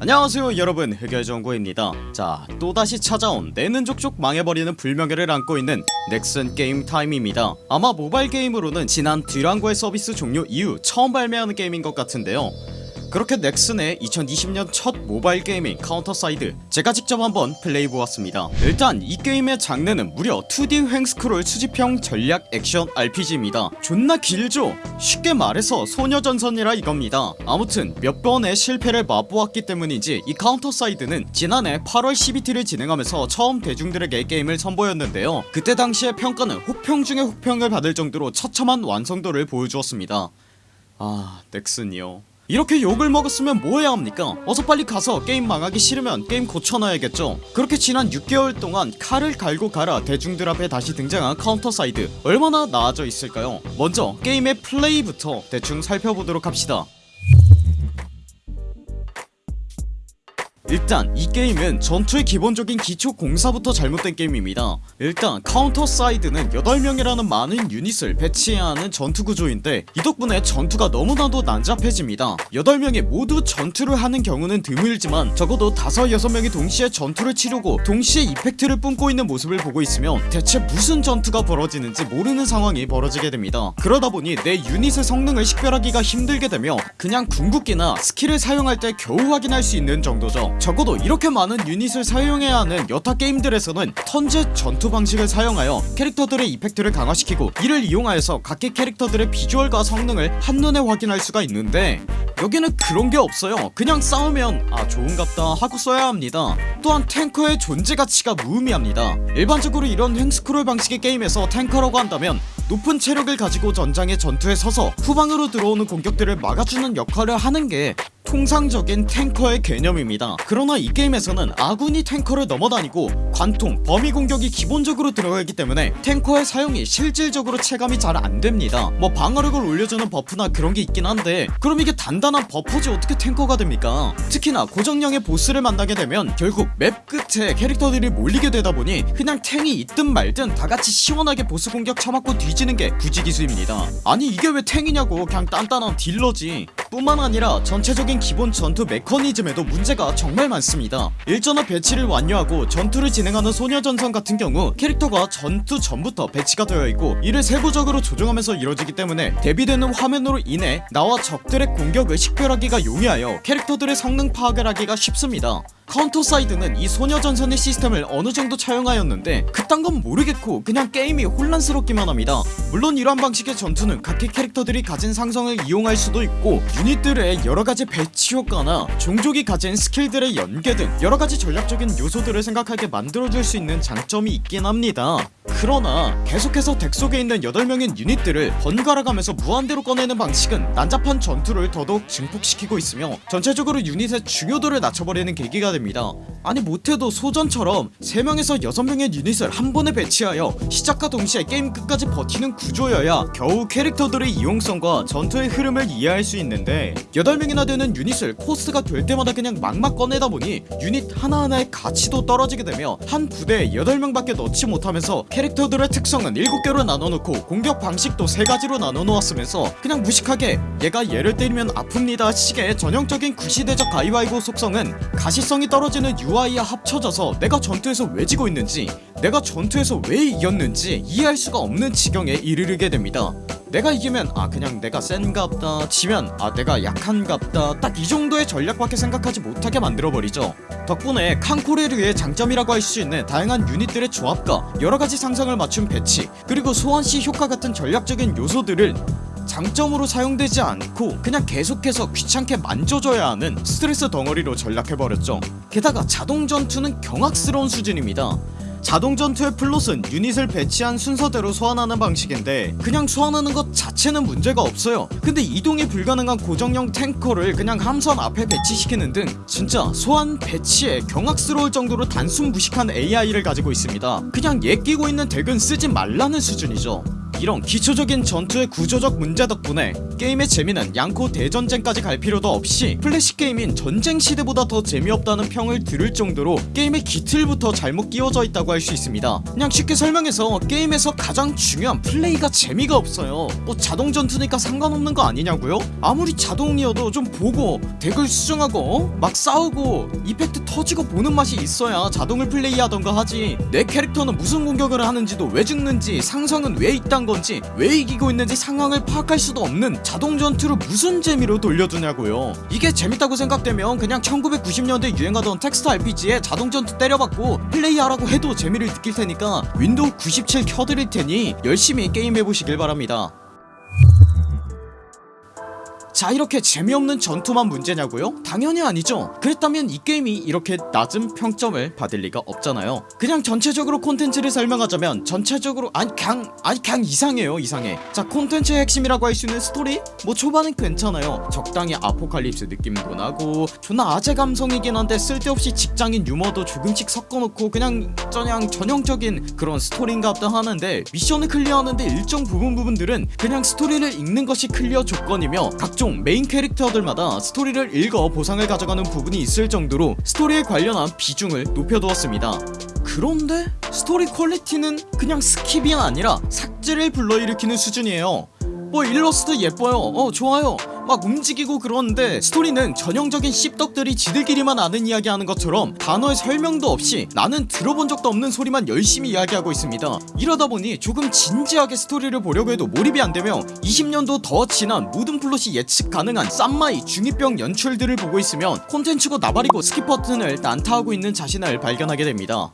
안녕하세요 여러분. 흑열정구입니다. 자 또다시 찾아온 내는 족족 망해버리는 불명예를 안고 있는 넥슨 게임 타임입니다. 아마 모바일 게임으로는 지난 듀랑고의 서비스 종료 이후 처음 발매하는 게임인 것 같은데요 그렇게 넥슨의 2020년 첫 모바일 게임인 카운터사이드 제가 직접 한번 플레이해보았습니다. 일단 이 게임의 장르는 무려 2D 횡스크롤 수집형 전략 액션 RPG입니다. 존나 길죠? 쉽게 말해서 소녀전선이라 이겁니다. 아무튼 몇 번의 실패를 맛보았기 때문인지 이 카운터사이드는 지난해 8월 12일을 진행하면서 처음 대중들에게 게임을 선보였는데요. 그때 당시의 평가는 혹평 중에 혹평을 받을 정도로 처참한 완성도를 보여주었습니다. 아 넥슨이요 이렇게 욕을 먹었으면 뭐 해야 합니까? 어서 빨리 가서 게임 망하기 싫으면 게임 고쳐놔야겠죠. 그렇게 지난 6개월 동안 칼을 갈고 갈아 대중들 앞에 다시 등장한 카운터 사이드 얼마나 나아져 있을까요? 먼저 게임의 플레이부터 대충 살펴보도록 합시다 일단 이 게임은 전투의 기본적인 기초 공사부터 잘못된 게임입니다. 일단 카운터 사이드는 8명이라는 많은 유닛을 배치해야 하는 전투 구조인데 이 덕분에 전투가 너무나도 난잡해집니다. 8명이 모두 전투를 하는 경우는 드물지만 적어도 5, 6명이 동시에 전투를 치르고 동시에 effect를 뿜고 있는 모습을 보고 있으면 대체 무슨 전투가 벌어지는지 모르는 상황이 벌어지게 됩니다. 그러다보니 내 유닛의 성능을 식별하기가 힘들게 되며 그냥 궁극기나 스킬을 사용할 때 겨우 확인할 수 있는 정도죠 적어도 이렇게 많은 유닛을 사용해야 하는 여타 게임들에서는 턴제 전투 방식을 사용하여 캐릭터들의 effect를 강화시키고 이를 이용하여서 각기 캐릭터들의 비주얼과 성능을 한눈에 확인할 수가 있는데 여기는 그런게 없어요. 그냥 싸우면 아 좋은갑다 하고 써야 합니다. 또한 탱커의 존재 가치가 무의미합니다. 일반적으로 이런 횡스크롤 방식의 게임에서 탱커라고 한다면 높은 체력을 가지고 전장의 선두에 서서 후방으로 들어오는 공격들을 막아주는 역할을 하는게 통상적인 탱커의 개념입니다. 그러나 이 게임에서는 아군이 탱커를 넘어다니고 관통, 범위 공격이 기본적으로 들어가기 때문에 탱커의 사용이 실질적으로 체감이 잘 안됩니다. 뭐 방어력을 올려주는 buff나 그런게 있긴 한데 그럼 이게 단단한 buff지 어떻게 탱커가 됩니까? 특히나 고정형의 보스를 만나게 되면 결국 맵 끝에 캐릭터들이 몰리게 되다보니 그냥 탱이 있든 말든 다같이 시원하게 보스 공격 쳐맞고 뒤지는게 부지기수입니다. 아니 이게 왜 탱이냐고. 그냥 단단한 딜러지. 뿐만 아니라 전체적인 기본 전투 메커니즘에도 문제가 정말 많습니다. 일전화 배치를 완료하고 전투를 진행하는 소녀전선 같은 경우 캐릭터가 전투 전부터 배치가 되어 있고 이를 세부적으로 조정하면서 이루어지기 때문에 대비되는 화면으로 인해 나와 적들의 공격을 식별하기가 용이하여 캐릭터들의 성능 파악을 하기가 쉽습니다 카운터 사이드는 이 소녀전선의 시스템을 어느정도 차용하였는데 그딴 건 모르겠고 그냥 게임이 혼란스럽기만 합니다. 물론 이러한 방식의 전투는 각기 캐릭터들이 가진 상성을 이용할 수도 있고 유닛들의 여러가지 배치 효과나 종족이 가진 스킬들의 연계 등 여러가지 전략적인 요소들을 생각하게 만들어줄 수 있는 장점이 있긴 합니다. 그러나 계속해서 deck 속에 있는 8명의 유닛들을 번갈아 가면서 무한대로 꺼내는 방식은 난잡한 전투를 더더욱 증폭시키고 있으며 전체적으로 유닛의 중요도를 낮춰버리는 계기가 됩니다 아니 못해도 소전처럼 3명에서 6명의 유닛을 한 번에 배치하여 시작과 동시에 게임 끝까지 버티는 구조여야 겨우 캐릭터들의 이용성과 전투의 흐름을 이해할 수 있는데 8명이나 되는 유닛을 코스트가 될 때마다 그냥 막막 꺼내다 보니 유닛 하나하나의 가치도 떨어지게 되며 한 부대에 8명 밖에 넣지 못하면서 캐릭터들의 특성은 7개로 나눠놓고 공격 방식도 3가지로 나눠놓았으면서 그냥 무식하게 얘가 얘를 때리면 아픕니다 식의 전형적인 구시대적 가위바위보 속성은 가시성이 떨어지는 UI와 합쳐져서 내가 전투에서 왜 지고 있는지 내가 전투에서 왜 이겼는지 이해할 수가 없는 지경에 이르르게 됩니다. 내가 이기면 아 그냥 내가 센갑다 지면 아 내가 약한갑다. 딱 이 정도의 전략밖에 생각하지 못하게 만들어버리죠. 덕분에 칸코레류의 장점이라고 할 수 있는 다양한 유닛들의 조합과 여러가지 상성을 맞춘 배치 그리고 소환시 효과 같은 전략적인 요소들을 장점으로 사용되지 않고 그냥 계속해서 귀찮게 만져줘야 하는 스트레스 덩어리로 전락해버렸죠. 게다가 자동 전투는 경악스러운 수준입니다. 자동 전투의 플롯은 유닛을 배치한 순서대로 소환하는 방식인데 그냥 소환하는 것 자체는 문제가 없어요. 근데 이동이 불가능한 고정형 탱커를 그냥 함선 앞에 배치시키는 등 진짜 소환 배치에 경악스러울 정도로 단순 무식한 AI를 가지고 있습니다. 그냥 얘 끼고 있는 deck은 쓰지 말라는 수준이죠 이런 기초적인 전투의 구조적 문제 덕분에 게임의 재미는 냥코 대전쟁까지 갈 필요도 없이 플래시 게임인 전쟁 시대보다 더 재미없다는 평을 들을 정도로 게임의 기틀부터 잘못 끼워져 있다고 할 수 있습니다 그냥 쉽게 설명해서 게임에서 가장 중요한 플레이가 재미가 없어요 뭐 자동 전투니까 상관없는 거 아니냐고요? 아무리 자동이어도 좀 보고 deck을 수정하고 어? 막 싸우고 effect 터지고 보는 맛이 있어야 자동을 플레이하던가 하지 내 캐릭터는 무슨 공격을 하는지도 왜 죽는지 상성은 왜 이딴 건지 왜 이기고 있는지 상황을 파악할 수도 없는 자동 전투를 무슨 재미로 돌려주냐고요. 이게 재밌다고 생각되면 그냥 1990년대 유행하던 텍스트 RPG에 자동 전투 때려박고 플레이하라고 해도 재미를 느낄 테니까 윈도우 97 켜드릴 테니 열심히 게임해보시길 바랍니다 자 이렇게 재미없는 전투만 문제냐고요? 당연히 아니죠 그랬다면 이 게임이 이렇게 낮은 평점을 받을 리가 없잖아요 그냥 전체적으로 콘텐츠를 설명하자면 전체적으로 아니 그냥 아니 그냥 이상해요 이상해 자 콘텐츠의 핵심이라고 할 수 있는 스토리? 뭐 초반은 괜찮아요 적당히 아포칼립스 느낌도 나고 존나 아재 감성이긴 한데 쓸데없이 직장인 유머도 조금씩 섞어놓고 그냥 그냥 전형적인 그런 스토리인갑다 하는데 미션을 클리어하는데 일정 부분 부분들은 그냥 스토리를 읽는 것이 클리어 조건이며 각종 메인 캐릭터들마다 스토리를 읽어 보상을 가져가는 부분이 있을 정도로 스토리에 관련한 비중을 높여두었습니다. 그런데 스토리 퀄리티는 그냥 스킵이 아니라 삭제를 불러일으키는 수준이에요. 뭐 일러스트 예뻐요. 어 좋아요 막 움직이고 그러는데 스토리는 전형적인 씹덕들이 지들끼리만 아는 이야기 하는 것처럼 단어의 설명도 없이 나는 들어본 적도 없는 소리만 열심히 이야기하고 있습니다. 이러다 보니 조금 진지하게 스토리를 보려고 해도 몰입이 안되며 20년도 더 지난 모든 플롯이 예측 가능한 쌈마이 중2병 연출들을 보고 있으면 콘텐츠고 나발이고 스킵 버튼을 난타하고 있는 자신을 발견하게 됩니다.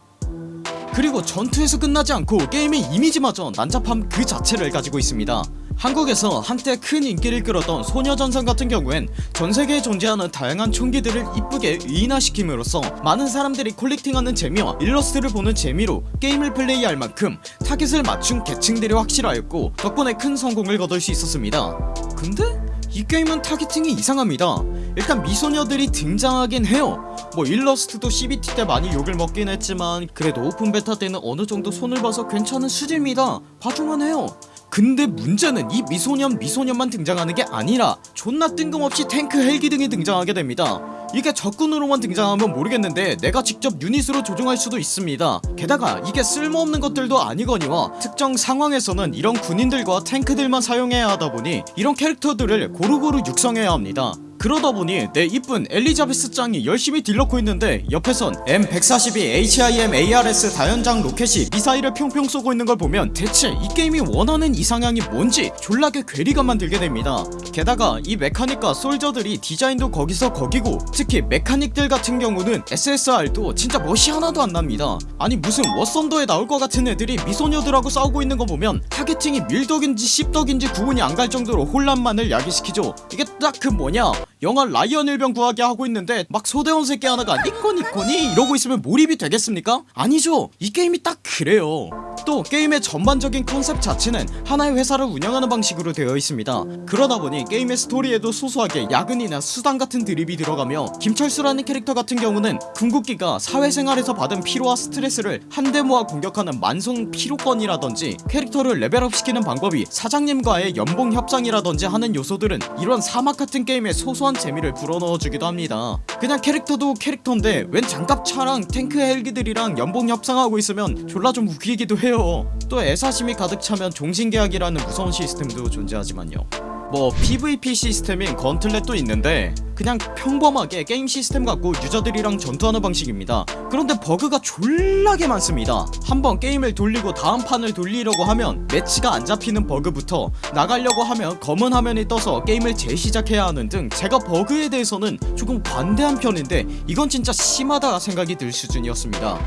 그리고 전투에서 끝나지 않고 게임의 이미지마저 난잡함 그 자체를 가지고 있습니다 한국에서 한때 큰 인기를 끌었던 소녀전선 같은 경우엔 전세계에 존재하는 다양한 총기들을 이쁘게 의인화시킴으로써 많은 사람들이 collecting하는 재미와 일러스트를 보는 재미로 게임을 플레이할 만큼 타깃을 맞춘 계층들이 확실하였고 덕분에 큰 성공을 거둘 수 있었습니다. 근데 이 게임은 targeting이 이상합니다. 일단 미소녀들이 등장하긴 해요. 뭐 일러스트도 CBT 때 많이 욕을 먹긴 했지만 그래도 오픈 베타 때는 어느정도 손을 봐서 괜찮은 수준입니다. 봐줄만 해요 근데 문제는 이 미소녀 미소녀만 등장하는 게 아니라 존나 뜬금없이 탱크 헬기 등이 등장하게 됩니다. 이게 적군으로만 등장하면 모르겠는데 내가 직접 유닛으로 조종할 수도 있습니다. 게다가 이게 쓸모없는 것들도 아니거니와 특정 상황에서는 이런 군인들과 탱크들만 사용해야 하다보니 이런 캐릭터들을 고루고루 육성해야 합니다 그러다 보니 내 이쁜 엘리자베스 짱이 열심히 딜 넣고 있는데 옆에선 M142 HIMARS 다연장 로켓이 미사일을 펑펑 쏘고 있는 걸 보면 대체 이 게임이 원하는 이상향이 뭔지 졸라게 괴리감만 들게 됩니다. 게다가 이 메카닉과 soldier들이 디자인도 거기서 거기고 특히 메카닉들 같은 경우는 SSR도 진짜 멋이 하나도 안 납니다. 아니 무슨 워썬더에 나올 것 같은 애들이 미소녀들하고 싸우고 있는 거 보면 targeting이 밀덕인지 씹덕인지 구분이 안 갈 정도로 혼란만을 야기시키죠. 이게 딱 그 뭐냐 영화 라이언 일병 구하기 하고 있는데 막 소대원 새끼 하나가 にっこにっこにー 이러고 있으면 몰입이 되겠습니까? 아니죠. 이 게임이 딱 그래요. 또 게임의 전반적인 컨셉 자체는 하나의 회사를 운영하는 방식으로 되어 있습니다. 그러다 보니 게임의 스토리에도 소소하게 야근이나 수당 같은 드립이 들어가며 김철수라는 캐릭터 같은 경우는 궁극기가 사회생활에서 받은 피로와 스트레스를 한데 모아 공격하는 만성 피로권이라든지 캐릭터를 레벨업 시키는 방법이 사장님과의 연봉 협상이라든지 하는 요소들은 이런 사막 같은 게임의 소소한 재미를 불어넣어주기도 합니다. 그냥 캐릭터도 캐릭터인데 웬 장갑차랑 탱크 헬기들이랑 연봉 협상하고 있으면 졸라 좀 웃기기도 해요. 또 애사심이 가득 차면 종신계약이라는 무서운 시스템도 존재하지만요 뭐 PVP 시스템인 Gauntlet도 있는데 그냥 평범하게 게임 시스템 갖고 유저들이랑 전투하는 방식입니다. 그런데 버그가 졸라게 많습니다. 한번 게임을 돌리고 다음 판을 돌리려고 하면 매치가 안 잡히는 버그부터 나가려고 하면 검은 화면이 떠서 게임을 재시작해야 하는 등 제가 버그에 대해서는 조금 관대한 편인데 이건 진짜 심하다 생각이 들 수준이었습니다.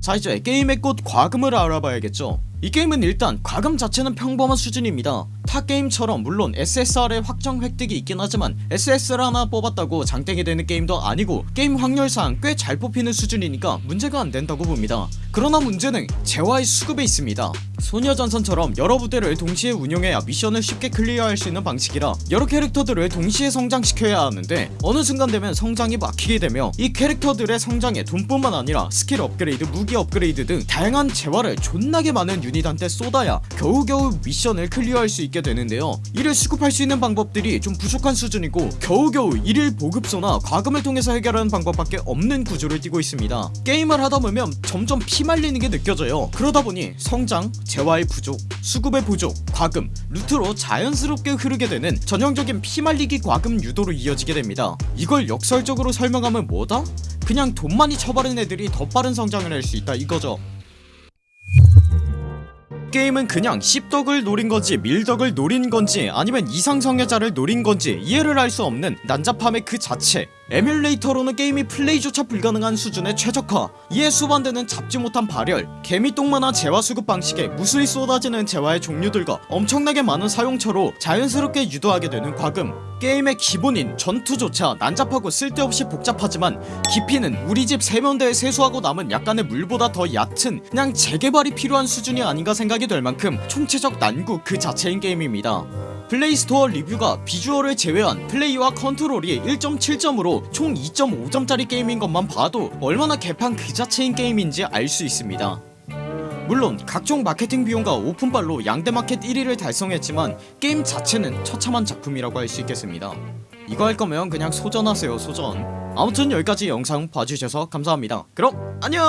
자 이제 게임의 꽃 과금을 알아봐야겠죠 이 게임은 일단 과금 자체는 평범한 수준입니다 타 게임처럼 물론 SSR의 확정 획득이 있긴 하지만 SSR 하나 뽑았다고 장땡이 되는 게임도 아니고 게임 확률상 꽤 잘 뽑히는 수준이니까 문제가 안된다고 봅니다. 그러나 문제는 재화의 수급에 있습니다. 소녀전선처럼 여러 부대를 동시에 운영해야 미션을 쉽게 클리어할 수 있는 방식이라 여러 캐릭터들을 동시에 성장시켜야 하는데 어느 순간 되면 성장이 막히게 되며 이 캐릭터들의 성장에 돈뿐만 아니라 스킬 업그레이드 무기 업그레이드 등 다양한 재화를 존나게 많은 유닛한테 쏟아야 겨우겨우 미션을 클리어할 수 있게 되는데요. 이를 수급할 수 있는 방법들이 좀 부족한 수준이고 겨우겨우 일일 보급소나 과금을 통해서 해결하는 방법밖에 없는 구조를 띠고 있습니다. 게임을 하다보면 점점 피말리는 게 느껴져요. 그러다보니 성장, 재화의 부족, 수급의 부족, 과금, 루트로 자연스럽게 흐르게 되는 전형적인 피말리기 과금 유도로 이어지게 됩니다. 이걸 역설적으로 설명하면 뭐다? 그냥 돈 많이 쳐바른 애들이 더 빠른 성장을 할 수 있다 이거죠 게임은 그냥 씹덕을 노린건지 밀덕을 노린건지 아니면 이상성애자를 노린건지 이해를 할 수 없는 난잡함의 그 자체 에뮬레이터로는 게임이 플레이조차 불가능한 수준의 최적화. 이에 수반되는 잡지 못한 발열 개미똥만한 재화 수급 방식에 무수히 쏟아지는 재화의 종류들과 엄청나게 많은 사용처로 자연스럽게 유도하게 되는 과금. 게임의 기본인 전투조차 난잡하고 쓸데없이 복잡하지만 깊이는 우리 집 세면대에 세수하고 남은 약간의 물보다 더 얕은 그냥 재개발이 필요한 수준이 아닌가 생각이 될 만큼 총체적 난구 그 자체인 게임입니다 Play Store 리뷰가 비주얼을 제외한 플레이와 컨트롤이 1.7점으로 총 2.5점짜리 게임인 것만 봐도 얼마나 개판 그 자체인 게임인지 알 수 있습니다. 물론 각종 마케팅 비용과 오픈발로 양대 마켓 1위를 달성했지만 게임 자체는 처참한 작품이라고 할 수 있겠습니다. 이거 할 거면 그냥 소전하세요 소전. 아무튼 여기까지 영상 봐주셔서 감사합니다. 그럼 안녕